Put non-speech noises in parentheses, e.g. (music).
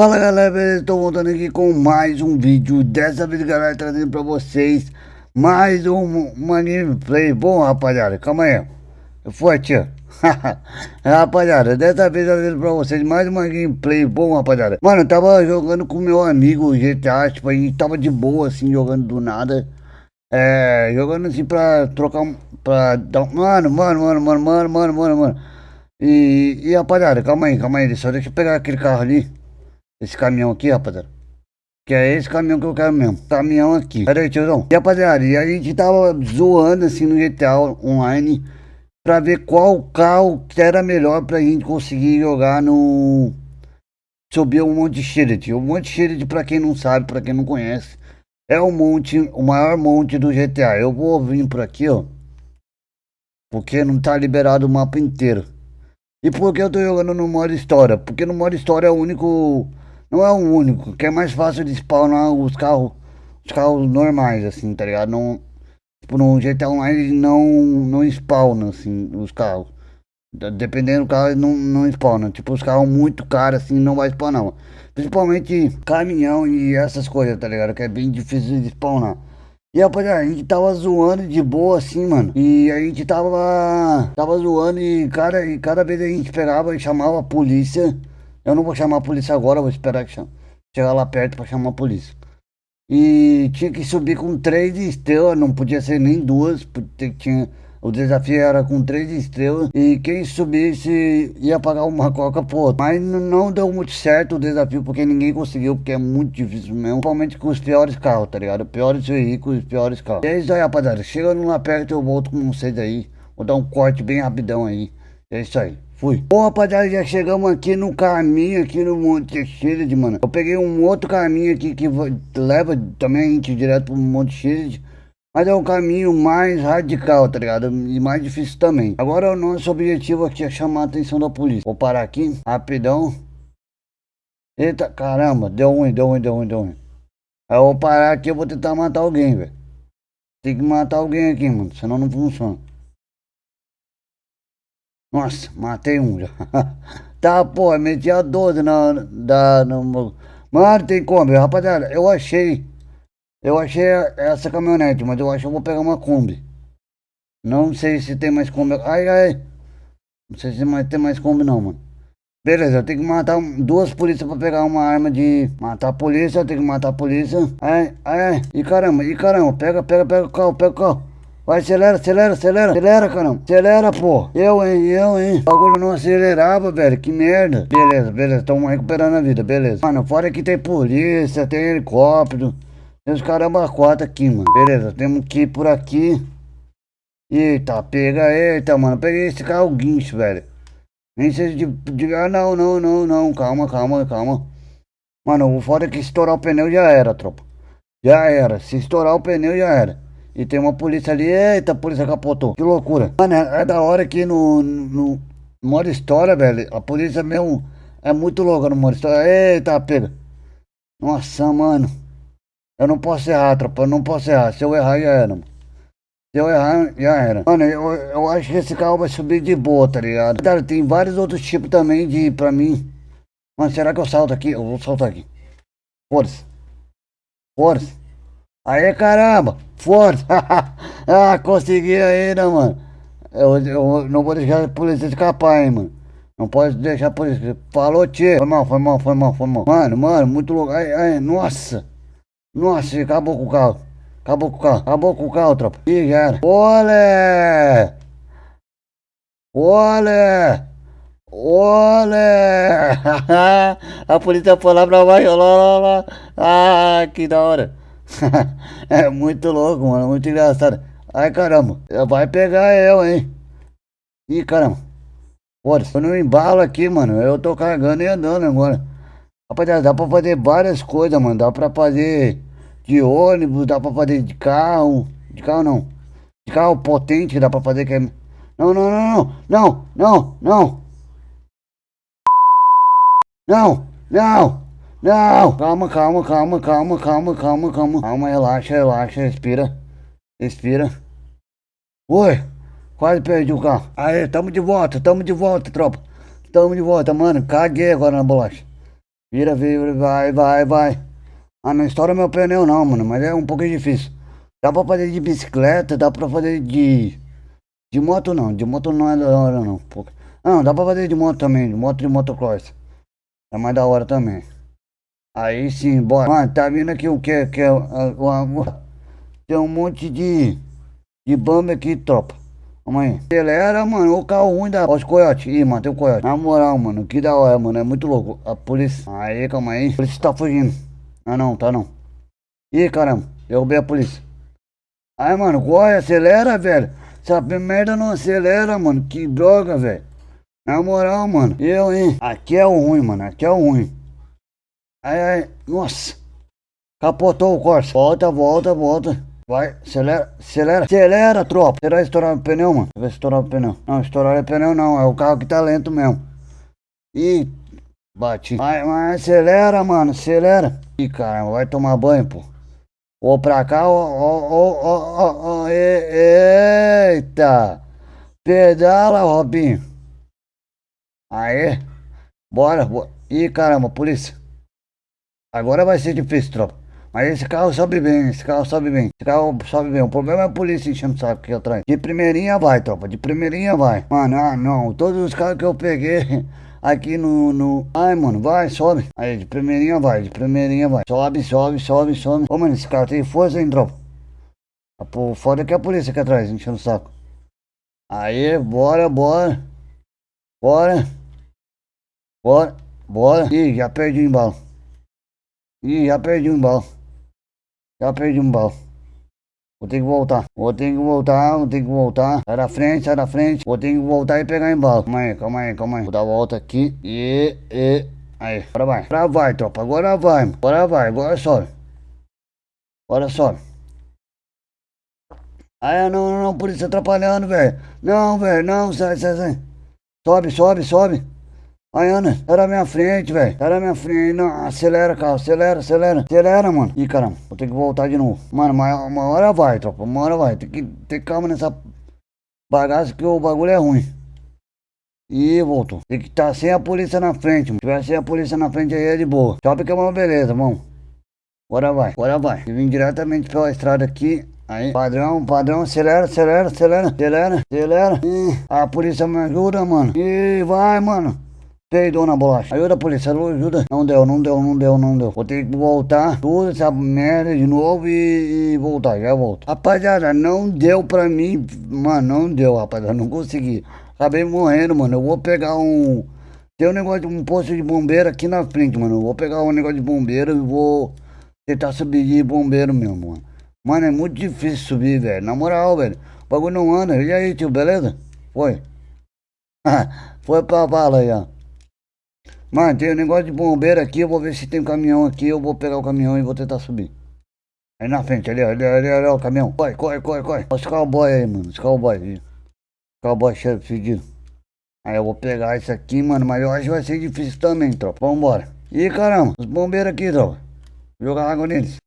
Fala galera? Estou voltando aqui com mais um vídeo. Dessa vez galera, trazendo pra vocês Mais um, uma gameplay. Bom rapaziada, calma aí. Foi tia (laughs) Rapaziada, dessa vez trazendo pra vocês Mais uma gameplay, bom rapaziada. Mano, eu tava jogando com meu amigo GTA Tipo, a gente tava de boa assim, jogando do nada. É, jogando assim pra trocar Pra dar Mano, mano, mano, mano, mano, mano, mano, mano. E, e rapaziada, calma aí, calma aí Só deixa eu pegar aquele carro ali esse caminhão aqui, rapaziada. Que é esse caminhão que eu quero mesmo. Caminhão aqui. Pera aí, tiozão. E rapaziada, e a gente tava zoando assim no GTA Online pra ver qual carro que era melhor pra gente conseguir jogar no. Subir um monte de Shield. O monte Shield, pra quem não sabe, pra quem não conhece, é o monte, o maior monte do GTA. Eu vou vir por aqui, ó. Porque não tá liberado o mapa inteiro. E por que eu tô jogando no modo história? Porque no modo história é o único não é o único, que é mais fácil de spawnar os carros, os carros normais, assim, tá ligado? Não, tipo, no GTA Online não, não spawna, assim, os carros. Dependendo do carro, não, não spawna. Tipo, os carros muito caros, assim, não vai spawnar. Principalmente caminhão e essas coisas, tá ligado? Que é bem difícil de spawnar. E rapaziada, a gente tava zoando de boa assim, mano. E a gente tava. Tava zoando e cada, e cada vez a gente pegava e chamava a polícia. Eu não vou chamar a polícia agora, vou esperar que chegar lá perto para chamar a polícia. E tinha que subir com três estrelas, não podia ser nem duas, porque tinha, o desafio era com três estrelas. E quem subisse ia pagar uma coca por Mas não deu muito certo o desafio, porque ninguém conseguiu, porque é muito difícil mesmo. Principalmente com os piores carros, tá ligado? Piores veículos, piores carros. E é isso aí, rapaziada. Chegando lá perto, eu volto com vocês aí. Vou dar um corte bem rapidão aí. É isso aí. Fui. Bom, rapaziada, já chegamos aqui no caminho, aqui no Monte Shield, mano. Eu peguei um outro caminho aqui que leva também a gente direto pro Monte Shield. Mas é um caminho mais radical, tá ligado? E mais difícil também. Agora o nosso objetivo aqui é chamar a atenção da polícia. Vou parar aqui, rapidão. Eita, caramba, deu ruim, deu ruim, deu ruim, deu ruim. Aí eu vou parar aqui, eu vou tentar matar alguém, velho. Tem que matar alguém aqui, mano, senão não funciona. Nossa, matei um já. (laughs) tá, pô, meti a 12 na, da, no, Mano, tem como, rapaziada, eu achei. Eu achei essa caminhonete, mas eu acho que eu vou pegar uma Kombi. Não sei se tem mais Kombi. Ai, ai. Não sei se mais, tem mais Kombi não, mano. Beleza, eu tenho que matar duas polícias pra pegar uma arma de... Matar a polícia, eu tenho que matar a polícia. Ai, ai, e caramba, e caramba. Pega, pega, pega o carro, pega o carro. Vai, acelera, acelera, acelera. Acelera, caramba. Acelera, pô. Eu, hein, eu, hein. O bagulho não acelerava, velho. Que merda. Beleza, beleza. Estamos recuperando a vida, beleza. Mano, fora que tem polícia, tem helicóptero. Tem os caramba quatro aqui, mano. Beleza, temos que ir por aqui. Eita, pega, eita, mano. Peguei esse carro guincho, velho. Nem sei de, de... Ah, não, não, não, não. Calma, calma, calma. Mano, o foda é que estourar o pneu já era, tropa. Já era. Se estourar o pneu já era. E tem uma polícia ali, eita, a polícia capotou. Que loucura. Mano, é, é da hora que no, no, modo história, velho, a polícia mesmo é muito louca no modo história. Eita, pega. Nossa, mano. Eu não posso errar, tropa, eu não posso errar. Se eu errar, já era, mano. Se eu errar, já era. Mano, eu, eu acho que esse carro vai subir de boa, tá ligado? Cara, tem vários outros tipos também de, pra mim. Mano, será que eu salto aqui? Eu vou saltar aqui. Força. Força. Aê, caramba! Força! (laughs) ah, consegui ainda, mano. Eu, eu não vou deixar a polícia escapar, hein, mano. Não pode deixar a polícia. Falou, tio. Foi mal, foi mal, foi mal, foi mal. Mano, mano, muito louco. Ai, ai, nossa. Nossa, acabou com o carro. Acabou com o carro. Acabou com o carro, tropa. Ih, já era. Olé! Olé! Olé! (laughs) a polícia foi lá pra baixo. Lá, lá, lá. Ah, que da hora. (laughs) é muito louco, mano. Muito engraçado. Ai, caramba. Vai pegar eu, hein. Ih, caramba. Pô, eu não embalo aqui, mano. Eu tô carregando e andando agora. Rapaziada, dá pra fazer várias coisas, mano. Dá pra fazer de ônibus, dá pra fazer de carro. De carro não. De carro potente dá pra fazer que é... Não, não, não, não. Não, não, não. Não, não. Não! Calma, calma, calma, calma, calma, calma, calma. Calma, relaxa, relaxa, respira. Respira. Oi! Quase perdi o carro. Aí, tamo de volta, tamo de volta, tropa. Tamo de volta, mano. Caguei agora na bolacha. Vira, vira, vai, vai, vai. Ah, não estoura meu pneu não, mano, mas é um pouquinho difícil. Dá pra fazer de bicicleta, dá pra fazer de... De moto não, de moto não é da hora não. Não, dá pra fazer de moto também, de moto de motocross. É mais da hora também. Aí sim, bora. Mano, tá vindo aqui o que? que é, tem um monte de... De bamba aqui, tropa. Calma aí. Acelera, mano, o carro ruim da... Ó os coiotes. Ih, mano, tem o um coiote. Na moral, mano, que da hora, mano. É muito louco. A polícia... Aí, calma aí. A polícia tá fugindo. Ah, não, tá não. Ih, caramba. Derrubei a polícia. Aí, mano, corre, acelera, velho. Essa merda não acelera, mano. Que droga, velho. Na moral, mano. Eu, hein. Aqui é o ruim, mano. Aqui é o ruim. Aí, aí. Nossa. Capotou o Corsa. Volta, volta, volta. Vai, acelera, acelera, acelera, tropa. Será estourar o pneu, mano? Se estourar o pneu. Não, estourar o pneu não, é o carro que tá lento mesmo. Ih, bati. Vai, vai, acelera, mano, acelera. Ih, caramba, vai tomar banho, pô. Ou pra cá, ó, ó, ó, ó, ó, eita. Pedala, Robinho. Aê. Bora, bora. Ih, caramba, polícia. Agora vai ser difícil, tropa. Mas esse carro sobe bem, esse carro sobe bem. Esse carro sobe bem. O problema é a polícia enchendo o saco aqui atrás. De primeirinha vai, tropa. De primeirinha vai. Mano, ah, não. Todos os carros que eu peguei (laughs) aqui no, no... Ai, mano, vai, sobe. Aí, de primeirinha vai, de primeirinha vai. Sobe, sobe, sobe, sobe. Ô, mano, esse carro tem força, hein, tropa. Pô, foda que a polícia aqui atrás, enchendo o saco. Aí, bora, bora. Bora. Bora, bora. Ih, já perdi o embalo. Ih, já perdi o embalo. Já perdi um bal. Vou ter que voltar. Vou ter que voltar, vou ter que voltar. Sai da frente, sai da frente. Vou ter que voltar e pegar embalo. Calma aí, calma aí, calma aí. Vou dar a volta aqui. E, e. Aí, agora vai. Agora vai, tropa. Agora vai. Agora vai, agora sobe. Agora sobe. Ah, não, não, não, polícia atrapalhando, velho. Não, velho, não, sai, sai, sai. Sobe, sobe, sobe. Aí, Ana, tá na minha frente, velho. Tá na minha frente. Não, acelera, carro. Acelera, acelera. Acelera, mano. Ih, caramba. Vou ter que voltar de novo. Mano, uma, uma hora vai, tropa. Uma hora vai. Tem que ter calma nessa bagaça que o bagulho é ruim. Ih, voltou. Tem que estar tá sem a polícia na frente, mano. Se tiver sem a polícia na frente aí é de boa. Sobe que é uma beleza, mano. Bora vai, bora vai. Eu vim diretamente pela estrada aqui. Aí, padrão, padrão, acelera, acelera, acelera, acelera, acelera. Ih, a polícia me ajuda, mano. Ih, vai, mano. Ei, dona Bolacha, ajuda a polícia, ajuda. Não deu, não deu, não deu, não deu. Vou ter que voltar tudo essa merda de novo e, e voltar, já volto. Rapaziada, não deu pra mim, mano, não deu, rapaziada, não consegui. Acabei morrendo, mano. Eu vou pegar um... Tem um negócio de um posto de bombeiro aqui na frente, mano. Eu vou pegar um negócio de bombeiro e vou tentar subir de bombeiro mesmo, mano. Mano, é muito difícil subir, velho. Na moral, velho. O bagulho não anda. E aí, tio, beleza? Foi. (laughs) Foi pra bala aí, ó. Mano, tem um negócio de bombeiro aqui, eu vou ver se tem um caminhão aqui, eu vou pegar o caminhão e vou tentar subir. Aí na frente, ali, ali, ali, ali, o caminhão. Corre, corre, corre, corre. Olha os cowboy aí, mano, os cowboy. Cowboy cheio fedido. Aí eu vou pegar isso aqui, mano, mas eu acho que vai ser difícil também, tropa. Vambora. Ih, caramba, os bombeiros aqui, tropa. Jogar água neles.